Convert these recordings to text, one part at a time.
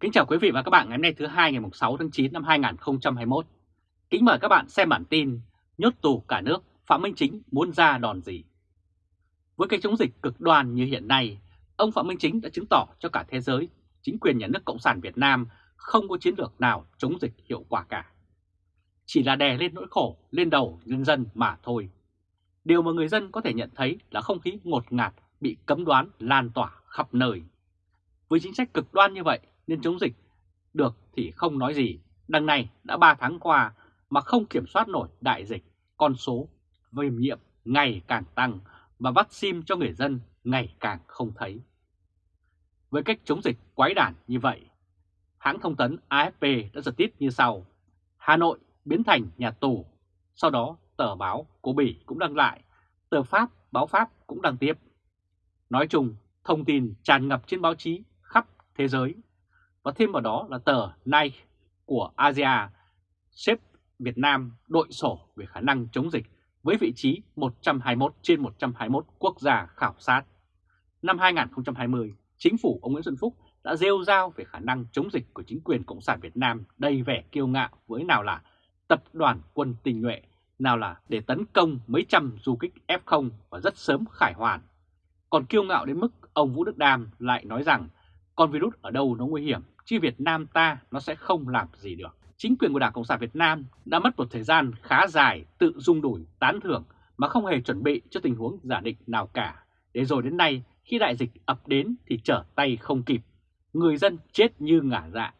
Kính chào quý vị và các bạn ngày hôm nay thứ hai ngày 6 tháng 9 năm 2021. Kính mời các bạn xem bản tin Nhốt tù cả nước, Phạm Minh Chính muốn ra đòn gì? Với cái chống dịch cực đoan như hiện nay, ông Phạm Minh Chính đã chứng tỏ cho cả thế giới chính quyền nhà nước Cộng sản Việt Nam không có chiến lược nào chống dịch hiệu quả cả. Chỉ là đè lên nỗi khổ lên đầu nhân dân mà thôi. Điều mà người dân có thể nhận thấy là không khí ngột ngạt bị cấm đoán lan tỏa khắp nơi. Với chính sách cực đoan như vậy nên chống dịch được thì không nói gì. Đằng này đã 3 tháng qua mà không kiểm soát nổi đại dịch, con số viêm nhiễm ngày càng tăng và vaccine cho người dân ngày càng không thấy. Với cách chống dịch quái đản như vậy, hãng thông tấn AFP đã giật tít như sau. Hà Nội biến thành nhà tù, sau đó tờ báo của Bỉ cũng đăng lại, tờ Pháp, báo Pháp cũng đăng tiếp. Nói chung, thông tin tràn ngập trên báo chí khắp thế giới và thêm vào đó là tờ Nike của Asia xếp Việt Nam đội sổ về khả năng chống dịch với vị trí 121 trên 121 quốc gia khảo sát. Năm 2020, chính phủ ông Nguyễn Xuân Phúc đã rêu rao về khả năng chống dịch của chính quyền Cộng sản Việt Nam đầy vẻ kiêu ngạo với nào là tập đoàn quân tình nhuệ, nào là để tấn công mấy trăm du kích F0 và rất sớm khải hoàn. Còn kiêu ngạo đến mức ông Vũ Đức Đam lại nói rằng con virus ở đâu nó nguy hiểm chứ Việt Nam ta nó sẽ không làm gì được. Chính quyền của Đảng Cộng sản Việt Nam đã mất một thời gian khá dài tự dung đuổi tán thưởng mà không hề chuẩn bị cho tình huống giả định nào cả. Để rồi đến nay khi đại dịch ập đến thì trở tay không kịp. Người dân chết như ngả dạ,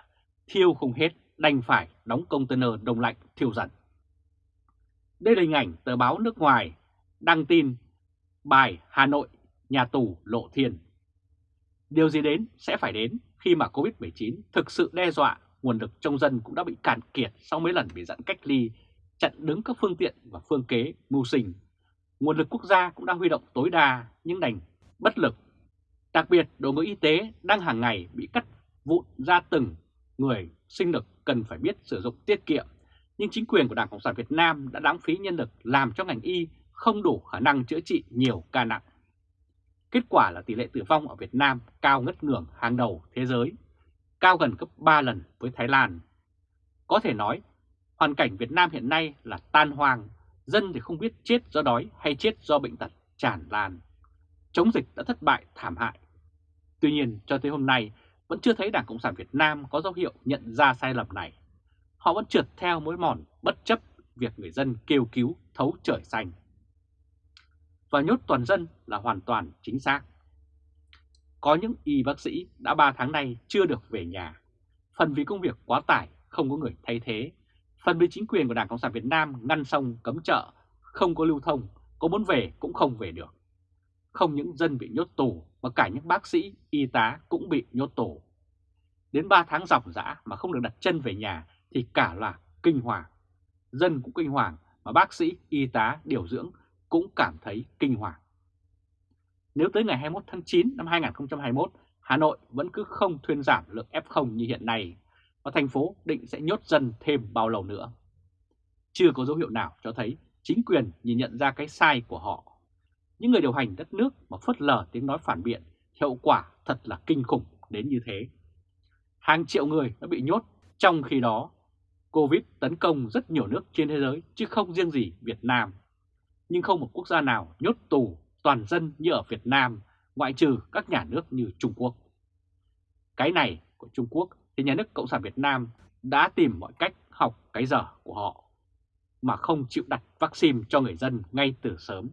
thiêu không hết đành phải đóng container đông lạnh thiêu dần. Đây là hình ảnh tờ báo nước ngoài đăng tin bài Hà Nội nhà tù lộ thiên. Điều gì đến sẽ phải đến khi mà Covid-19 thực sự đe dọa, nguồn lực trong dân cũng đã bị cạn kiệt sau mấy lần bị giãn cách ly, chặn đứng các phương tiện và phương kế mưu sinh. Nguồn lực quốc gia cũng đã huy động tối đa nhưng đành bất lực. Đặc biệt đội ngũ y tế đang hàng ngày bị cắt vụn ra từng người sinh lực cần phải biết sử dụng tiết kiệm. Nhưng chính quyền của Đảng Cộng sản Việt Nam đã lãng phí nhân lực làm cho ngành y không đủ khả năng chữa trị nhiều ca nặng. Kết quả là tỷ lệ tử vong ở Việt Nam cao ngất ngưỡng hàng đầu thế giới, cao gần gấp 3 lần với Thái Lan. Có thể nói, hoàn cảnh Việt Nam hiện nay là tan hoang, dân thì không biết chết do đói hay chết do bệnh tật tràn lan. Chống dịch đã thất bại thảm hại. Tuy nhiên, cho tới hôm nay, vẫn chưa thấy Đảng Cộng sản Việt Nam có dấu hiệu nhận ra sai lầm này. Họ vẫn trượt theo mối mòn bất chấp việc người dân kêu cứu thấu trời xanh và nhốt toàn dân là hoàn toàn chính xác. Có những y bác sĩ đã 3 tháng nay chưa được về nhà, phần vì công việc quá tải không có người thay thế, phần vì chính quyền của Đảng Cộng sản Việt Nam ngăn sông cấm chợ, không có lưu thông, có muốn về cũng không về được. Không những dân bị nhốt tù mà cả những bác sĩ, y tá cũng bị nhốt tù. Đến 3 tháng dọc dã mà không được đặt chân về nhà thì cả là kinh hoàng. Dân cũng kinh hoàng mà bác sĩ, y tá, điều dưỡng cũng cảm thấy kinh hoàng. Nếu tới ngày 21 tháng 9 năm 2021, Hà Nội vẫn cứ không thuyên giảm lượng F0 như hiện nay, và thành phố định sẽ nhốt dân thêm bao lâu nữa. Chưa có dấu hiệu nào cho thấy chính quyền nhìn nhận ra cái sai của họ. Những người điều hành đất nước mà phớt lờ tiếng nói phản biện, hiệu quả thật là kinh khủng đến như thế. Hàng triệu người đã bị nhốt, trong khi đó Covid tấn công rất nhiều nước trên thế giới chứ không riêng gì Việt Nam nhưng không một quốc gia nào nhốt tù toàn dân như ở Việt Nam, ngoại trừ các nhà nước như Trung Quốc. Cái này của Trung Quốc thì nhà nước Cộng sản Việt Nam đã tìm mọi cách học cái dở của họ, mà không chịu đặt vaccine cho người dân ngay từ sớm,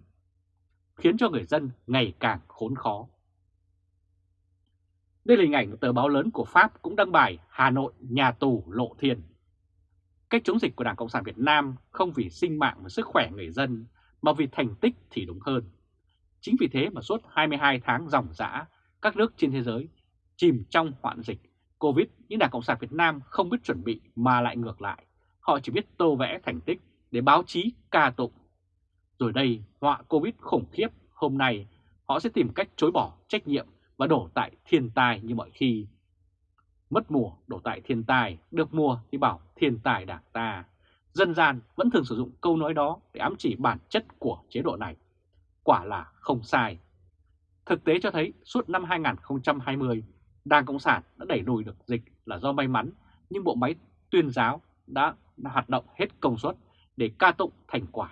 khiến cho người dân ngày càng khốn khó. Đây là hình ảnh tờ báo lớn của Pháp cũng đăng bài Hà Nội nhà tù lộ thiên. Cách chống dịch của Đảng Cộng sản Việt Nam không vì sinh mạng và sức khỏe người dân mà vì thành tích thì đúng hơn. Chính vì thế mà suốt 22 tháng dòng dã, các nước trên thế giới chìm trong hoạn dịch Covid, nhưng Đảng Cộng sản Việt Nam không biết chuẩn bị mà lại ngược lại. Họ chỉ biết tô vẽ thành tích để báo chí ca tụng. Rồi đây, họa Covid khủng khiếp, hôm nay họ sẽ tìm cách chối bỏ trách nhiệm và đổ tại thiên tai như mọi khi. Mất mùa đổ tại thiên tai, được mùa thì bảo thiên tài đảng ta dân gian vẫn thường sử dụng câu nói đó để ám chỉ bản chất của chế độ này. Quả là không sai. Thực tế cho thấy suốt năm 2020, Đảng Cộng sản đã đẩy lùi được dịch là do may mắn, nhưng bộ máy tuyên giáo đã hoạt động hết công suất để ca tụng thành quả.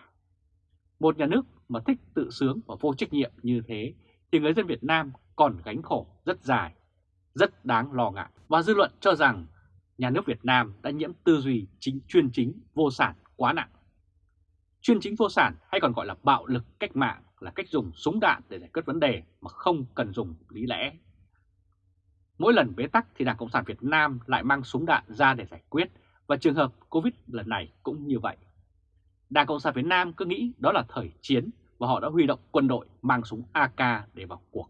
Một nhà nước mà thích tự sướng và vô trách nhiệm như thế thì người dân Việt Nam còn gánh khổ rất dài, rất đáng lo ngại. Và dư luận cho rằng nhà nước Việt Nam đã nhiễm tư duy chính chuyên chính vô sản quá nặng. Chuyên chính vô sản hay còn gọi là bạo lực cách mạng là cách dùng súng đạn để giải quyết vấn đề mà không cần dùng lý lẽ. Mỗi lần bế tắc thì Đảng Cộng sản Việt Nam lại mang súng đạn ra để giải quyết và trường hợp Covid lần này cũng như vậy. Đảng Cộng sản Việt Nam cứ nghĩ đó là thời chiến và họ đã huy động quân đội mang súng AK để vào cuộc.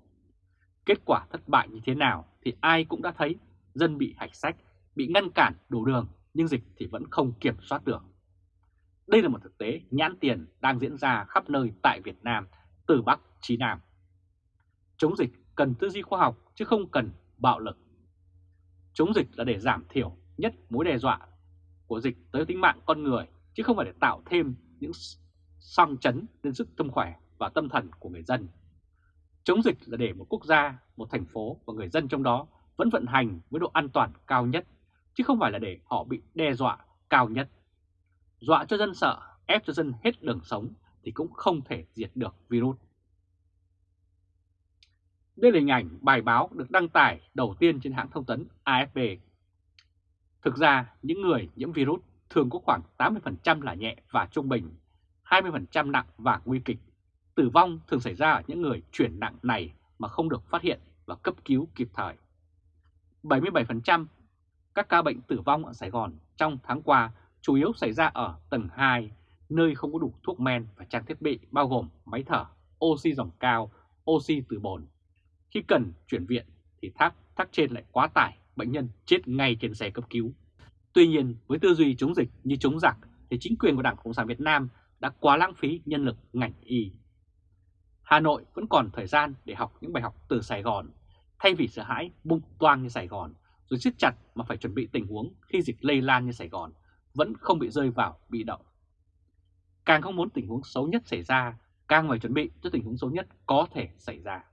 Kết quả thất bại như thế nào thì ai cũng đã thấy dân bị hạch sách, bị ngăn cản đủ đường nhưng dịch thì vẫn không kiểm soát được. Đây là một thực tế nhãn tiền đang diễn ra khắp nơi tại Việt Nam, từ Bắc chí Nam. Chống dịch cần tư duy khoa học chứ không cần bạo lực. Chống dịch là để giảm thiểu nhất mối đe dọa của dịch tới tính mạng con người chứ không phải để tạo thêm những song chấn lên sức tâm khỏe và tâm thần của người dân. Chống dịch là để một quốc gia, một thành phố và người dân trong đó vẫn vận hành với độ an toàn cao nhất, chứ không phải là để họ bị đe dọa cao nhất. Dọa cho dân sợ, ép cho dân hết đường sống thì cũng không thể diệt được virus. Đây là hình ảnh bài báo được đăng tải đầu tiên trên hãng thông tấn AFP. Thực ra, những người nhiễm virus thường có khoảng 80% là nhẹ và trung bình, 20% nặng và nguy kịch. Tử vong thường xảy ra ở những người chuyển nặng này mà không được phát hiện và cấp cứu kịp thời. 77% các ca bệnh tử vong ở Sài Gòn trong tháng qua chủ yếu xảy ra ở tầng 2, nơi không có đủ thuốc men và trang thiết bị bao gồm máy thở, oxy dòng cao, oxy từ bồn. Khi cần chuyển viện thì tháp tháp trên lại quá tải, bệnh nhân chết ngay trên xe cấp cứu. Tuy nhiên, với tư duy chống dịch như chống giặc thì chính quyền của Đảng Cộng sản Việt Nam đã quá lãng phí nhân lực ngành y. Hà Nội vẫn còn thời gian để học những bài học từ Sài Gòn, thay vì sợ hãi bung toang như Sài Gòn, rồi siết chặt mà phải chuẩn bị tình huống khi dịch lây lan như Sài Gòn, vẫn không bị rơi vào bị động. Càng không muốn tình huống xấu nhất xảy ra, càng phải chuẩn bị cho tình huống xấu nhất có thể xảy ra.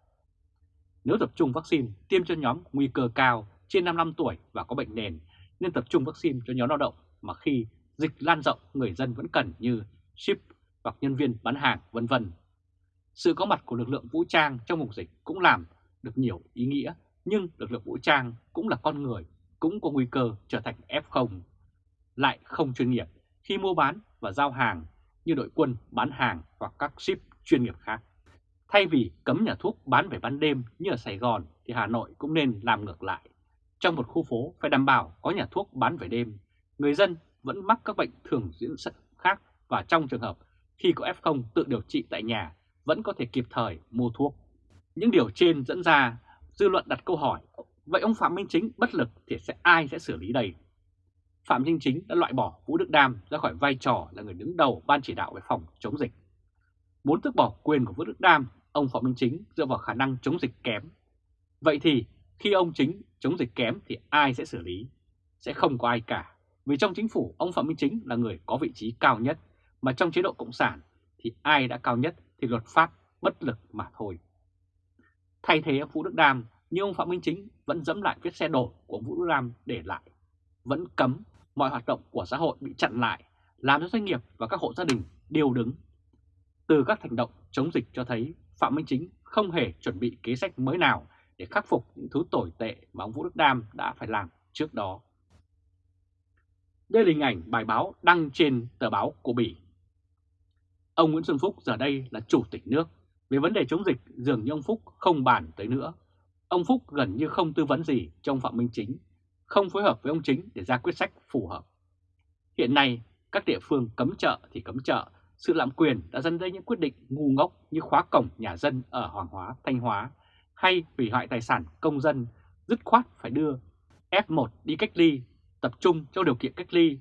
Nếu tập trung vaccine tiêm cho nhóm nguy cơ cao trên 55 tuổi và có bệnh nền nên tập trung vaccine cho nhóm lao động mà khi dịch lan rộng người dân vẫn cần như ship hoặc nhân viên bán hàng vân vân. Sự có mặt của lực lượng vũ trang trong vùng dịch cũng làm được nhiều ý nghĩa, nhưng lực lượng vũ trang cũng là con người, cũng có nguy cơ trở thành F0, lại không chuyên nghiệp khi mua bán và giao hàng như đội quân bán hàng hoặc các ship chuyên nghiệp khác. Thay vì cấm nhà thuốc bán về ban đêm như ở Sài Gòn thì Hà Nội cũng nên làm ngược lại trong một khu phố phải đảm bảo có nhà thuốc bán về đêm, người dân vẫn mắc các bệnh thường diễn ra khác và trong trường hợp khi có F0 tự điều trị tại nhà vẫn có thể kịp thời mua thuốc. Những điều trên dẫn ra dư luận đặt câu hỏi, vậy ông Phạm Minh Chính bất lực thì sẽ ai sẽ xử lý đây? Phạm Minh Chính đã loại bỏ Vũ Đức Đam ra khỏi vai trò là người đứng đầu ban chỉ đạo về phòng chống dịch. Muốn tước bỏ quyền của Vũ Đức Đam, ông Phạm Minh Chính dựa vào khả năng chống dịch kém. Vậy thì khi ông Chính chống dịch kém thì ai sẽ xử lý? Sẽ không có ai cả. Vì trong chính phủ ông Phạm Minh Chính là người có vị trí cao nhất, mà trong chế độ Cộng sản thì ai đã cao nhất thì luật pháp bất lực mà thôi. Thay thế ông Vũ Đức Đam, nhưng ông Phạm Minh Chính vẫn dẫm lại vết xe đổ của ông Vũ Đức Đam để lại. Vẫn cấm mọi hoạt động của xã hội bị chặn lại, làm cho doanh nghiệp và các hộ gia đình đều đứng. Từ các hành động chống dịch cho thấy Phạm Minh Chính không hề chuẩn bị kế sách mới nào để khắc phục những thứ tồi tệ mà ông Vũ Đức Đam đã phải làm trước đó. Đây là hình ảnh bài báo đăng trên tờ báo của Bỉ. Ông Nguyễn Xuân Phúc giờ đây là chủ tịch nước. Về vấn đề chống dịch dường như ông Phúc không bàn tới nữa. Ông Phúc gần như không tư vấn gì cho ông Phạm Minh Chính, không phối hợp với ông Chính để ra quyết sách phù hợp. Hiện nay, các địa phương cấm chợ thì cấm chợ, sự lạm quyền đã dẫn đến những quyết định ngu ngốc như khóa cổng nhà dân ở Hoàng Hóa, Thanh Hóa hay hủy hoại tài sản công dân, dứt khoát phải đưa F1 đi cách ly, tập trung trong điều kiện cách ly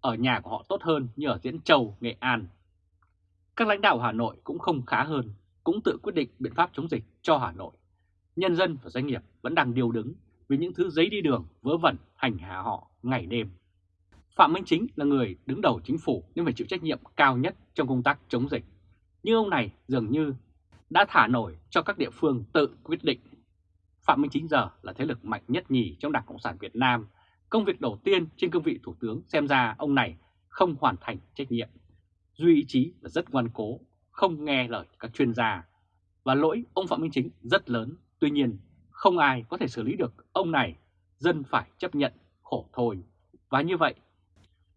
ở nhà của họ tốt hơn như ở Diễn Châu, Nghệ An. Các lãnh đạo Hà Nội cũng không khá hơn, cũng tự quyết định biện pháp chống dịch cho Hà Nội. Nhân dân và doanh nghiệp vẫn đang điều đứng vì những thứ giấy đi đường vớ vẩn hành hạ họ ngày đêm. Phạm Minh Chính là người đứng đầu chính phủ nên phải chịu trách nhiệm cao nhất trong công tác chống dịch. Nhưng ông này dường như đã thả nổi cho các địa phương tự quyết định. Phạm Minh Chính giờ là thế lực mạnh nhất nhì trong Đảng Cộng sản Việt Nam. Công việc đầu tiên trên cương vị Thủ tướng xem ra ông này không hoàn thành trách nhiệm. Duy ý chí là rất ngoan cố, không nghe lời các chuyên gia. Và lỗi ông Phạm Minh Chính rất lớn, tuy nhiên không ai có thể xử lý được ông này, dân phải chấp nhận khổ thôi. Và như vậy,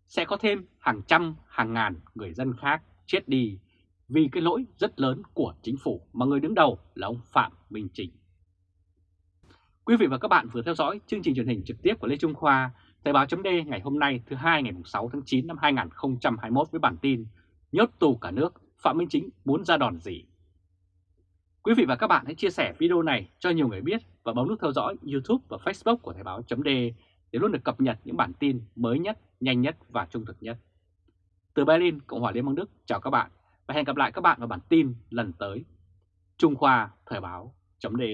sẽ có thêm hàng trăm, hàng ngàn người dân khác chết đi vì cái lỗi rất lớn của chính phủ mà người đứng đầu là ông Phạm Minh Chính. Quý vị và các bạn vừa theo dõi chương trình truyền hình trực tiếp của Lê Trung Khoa, Thời báo chấm ngày hôm nay thứ hai ngày 6 tháng 9 năm 2021 với bản tin Nhốt tù cả nước, Phạm Minh Chính muốn ra đòn gì? Quý vị và các bạn hãy chia sẻ video này cho nhiều người biết và bấm nút theo dõi YouTube và Facebook của Thời báo .de để luôn được cập nhật những bản tin mới nhất, nhanh nhất và trung thực nhất. Từ Berlin, Cộng hòa Liên bang Đức, chào các bạn và hẹn gặp lại các bạn vào bản tin lần tới. Trung Khoa Thời báo .de.